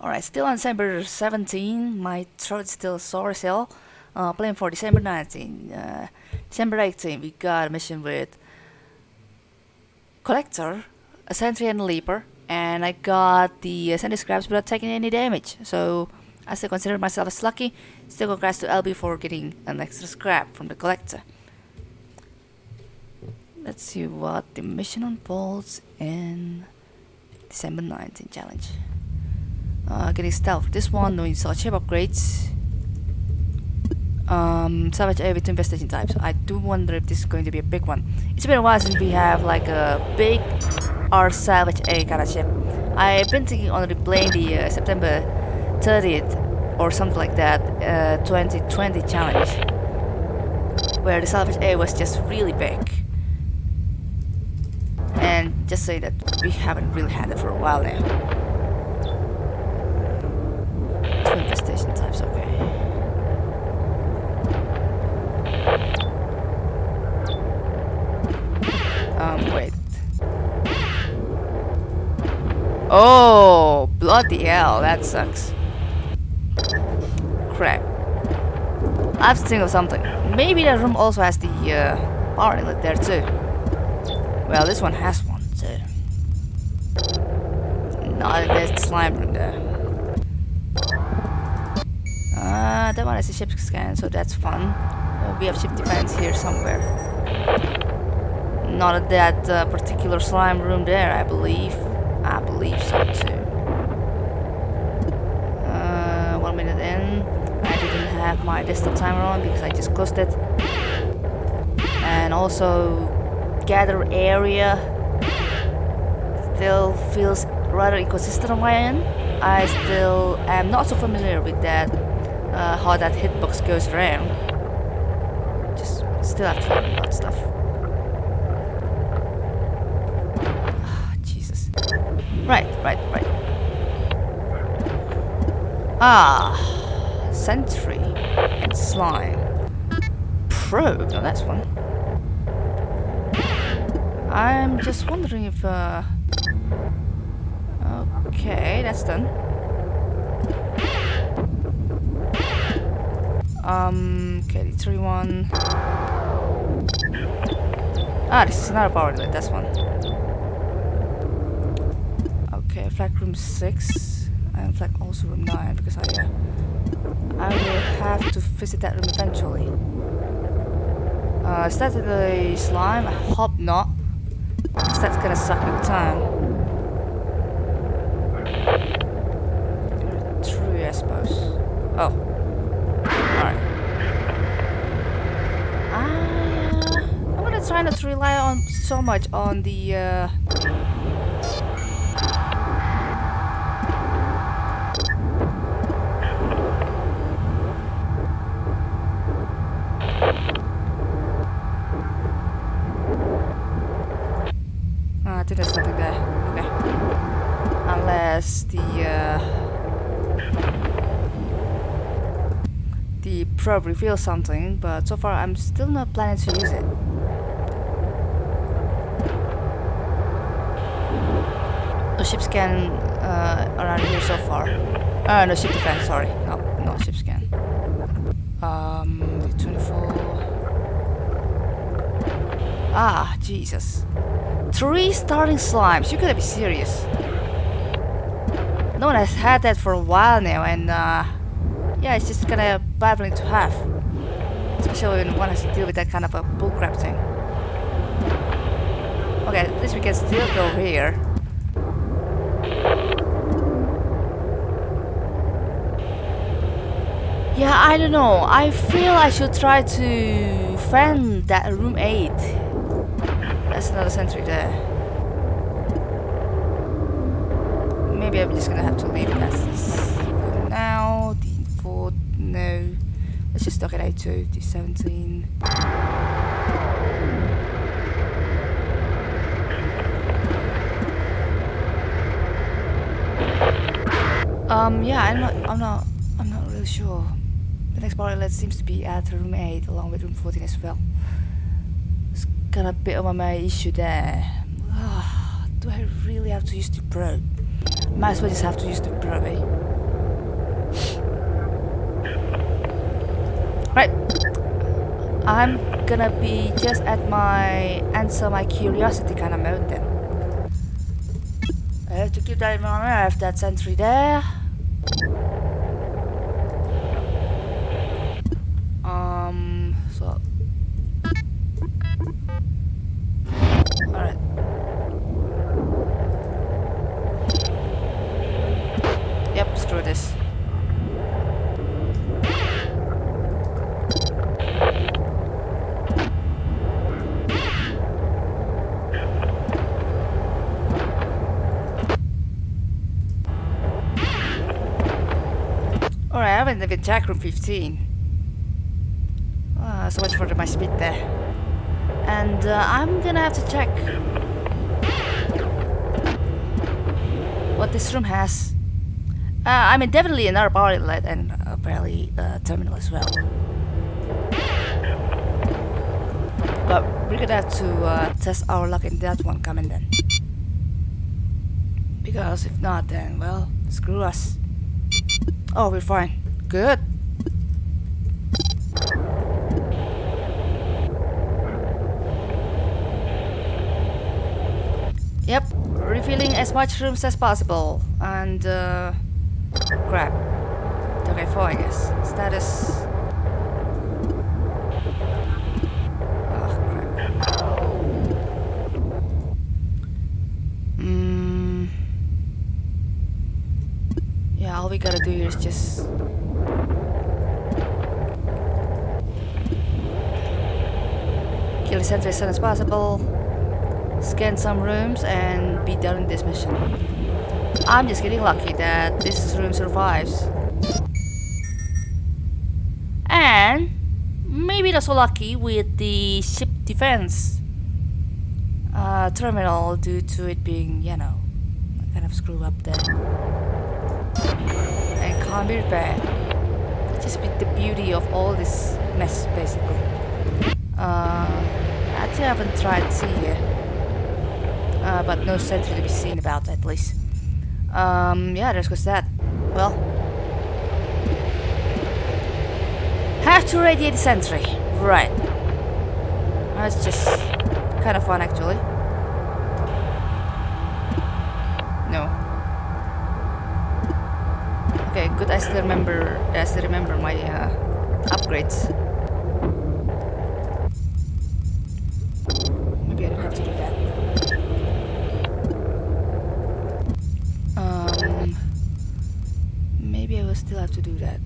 Alright, still on December 17, my throat still sore as hell. Uh, playing for December 19. Uh, December 18, we got a mission with Collector, a Sentry and a Leaper, and I got the uh, Sentry Scraps without taking any damage. So I still consider myself as lucky. Still congrats to LB for getting an extra scrap from the Collector. Let's see what the mission unfolds in December 19 challenge. Uh, getting stealth. This one, no install chip upgrades. Um, salvage A with two infestation types. I do wonder if this is going to be a big one. It's been a while since we have like a big R salvage A kind of ship. I've been thinking on replaying the uh, September 30th or something like that uh, 2020 challenge where the salvage A was just really big. And just say that we haven't really had it for a while now. Two infestation types, okay. Um, wait. Oh, bloody hell, that sucks. Crap. I have to think of something. Maybe that room also has the uh, power inlet there too. Well, this one has one too. Not there's slime room there. Uh, that one is a ship scan, so that's fun. Uh, we have ship defense here somewhere. Not at that uh, particular slime room there, I believe. Believe so too. Uh, one minute in. I didn't have my desktop timer on because I just closed it. And also, gather area still feels rather inconsistent on my end. I still am not so familiar with that uh, how that hitbox goes around. Just still have to learn about stuff. Ah, Jesus. Right, right, right. Ah, Sentry and Slime. Probe, now that's one. I'm just wondering if, uh... Okay, that's done. Um, okay, the three one. Ah, this is another power that's one. Flag room 6 and flag also room 9 because I, uh, I will have to visit that room eventually. Uh, is that the slime? I hope not. Because that's gonna suck big time. True, I suppose. Oh. Alright. Uh, I'm gonna try not to rely on so much on the uh, ah, I think there's nothing there. Okay. Unless the uh, the probe reveals something, but so far I'm still not planning to use it. No ship scan uh, around here so far. Uh, no ship defense, sorry. No, no ship scan. Um, 24. Ah, Jesus. Three starting slimes. You gotta be serious. No one has had that for a while now, and uh, yeah, it's just kind of baffling to have. Especially when one has to deal with that kind of a bullcrap thing. Okay, at least we can still go here. Yeah, I don't know. I feel I should try to fend that room 8. That's another sentry there. Maybe I'm just gonna have to leave it as this Let's just stock at A2, D17. Um, yeah, I'm not, I'm not, I'm not really sure. The next pilot seems to be at room 8 along with room 14 as well. It's got a bit of a my issue there. do I really have to use the probe? Might as well just have to use the probe, eh? Right. I'm gonna be just at my answer my curiosity kind of mode then. I have to keep that in mind. I have that sentry there. Um, so. Alright. Yep, screw this. Alright, I haven't even checked room 15. Ah, so much for my speed there. And uh, I'm gonna have to check what this room has. Uh, I mean, definitely another power outlet and apparently uh, terminal as well. But we're gonna have to uh, test our luck in that one coming then. Because if not, then, well, screw us. Oh, we're fine. Good. Yep, refilling as much rooms as possible. And, uh, crap. Okay, four, I guess. Status. Oh, crap. Mm. Yeah, all we gotta do here is just kill the sentry as soon as possible, scan some rooms, and be done with this mission. I'm just getting lucky that this room survives. And maybe not so lucky with the ship defense uh, terminal due to it being, you know, kind of screw up there. And can't be repaired. Just with the beauty of all this mess, basically. Uh, actually, I haven't tried to see. Uh, but no sentry to be seen about, at least. Um, yeah, there's goes that. Well. Have to radiate the sentry. Right. That's just kind of fun, actually. No. Okay, good. I still remember. I still remember my uh, upgrades. Maybe I don't have to do that. Um, maybe I will still have to do that.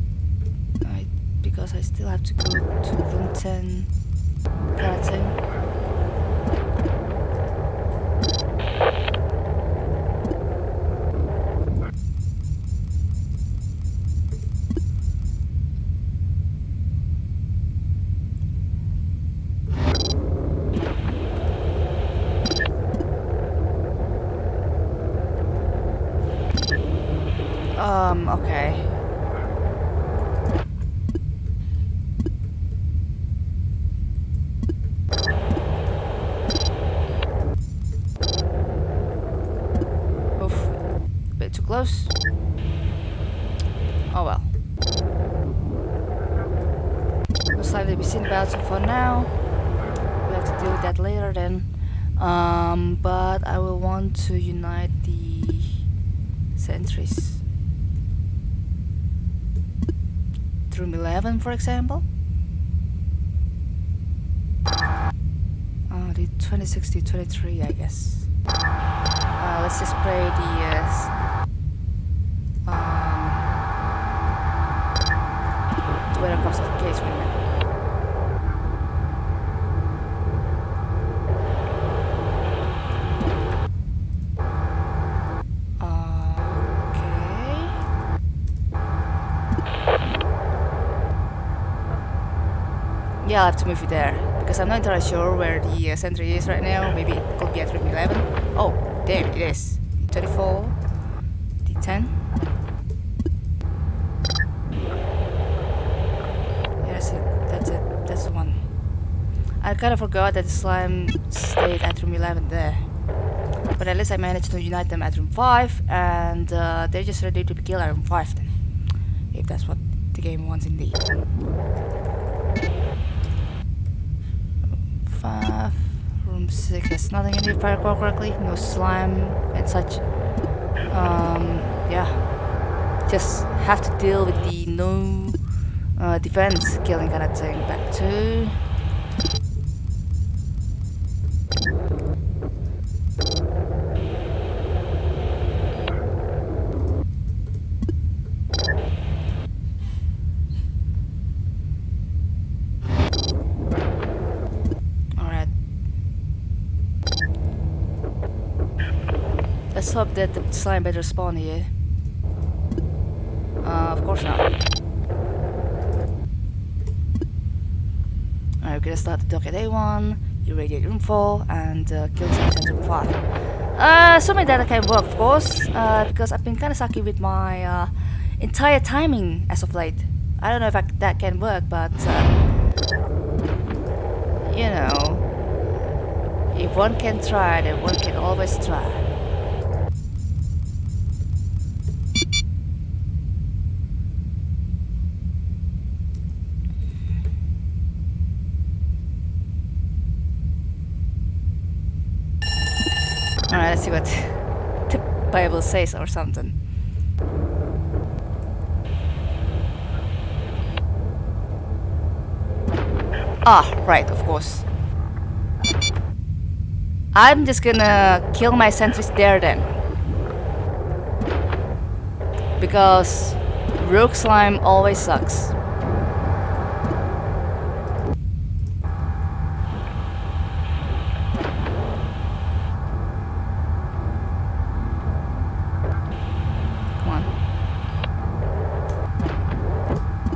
I, because I still have to go to room 10 kind of thing. Um, okay. Oof. Bit too close. Oh well. Most likely be seen about so for now. We have to deal with that later then. Um, but I will want to unite the sentries. Room 11, for example. Oh, the 26 to 23, I guess. Uh, let's just play the uh, case. Okay. Yeah, I'll have to move you there, because I'm not entirely sure where the uh, sentry is right now. Maybe it could be at room 11. Oh, damn, it is. 24, the 10. I kind of forgot that the slime stayed at room 11 there. But at least I managed to unite them at room 5 and uh, they're just ready to be killed at room 5 then. If that's what the game wants indeed. 5. Room 6 has nothing in it if I recall correctly. No slime and such. Um, yeah. Just have to deal with the no uh, defense killing kind of thing. Back to Alright. Hope that the slime better spawn here. Uh, of course not. Alright, we're gonna start the dock at A1, irradiate room 4, and uh, kill at room 5. Uh, assuming that I can work, of course, uh, because I've been kinda sucky with my uh, entire timing as of late. I don't know if I, that can work, but uh, you know, if one can try, then one can always try. Alright, let's see what the Bible says or something. Ah, right, of course. I'm just gonna kill my sentries there then. Because rogue slime always sucks. Come on.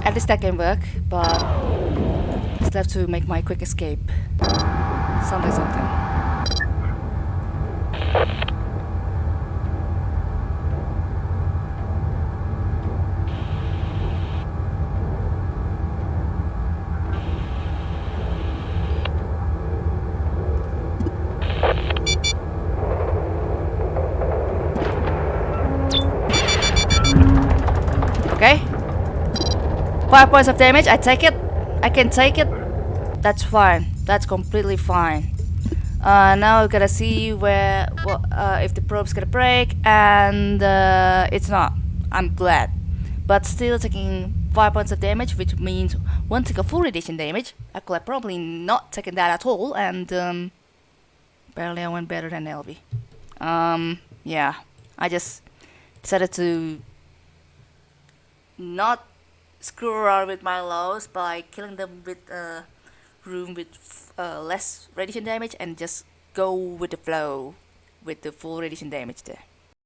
At least that can work, but I Still have to make my quick escape. Something, something. Five points of damage, I take it. I can take it. That's fine. That's completely fine. Uh, now we gotta see where, uh, if the probe's gonna break, and uh, it's not. I'm glad. But still taking 5 points of damage, which means one take a full radiation damage. I could have probably not taken that at all, and um, barely I went better than LV. Um, yeah, I just decided to not screw around with my lows by killing them with a room with uh, less radiation damage and just go with the flow with the full radiation damage there.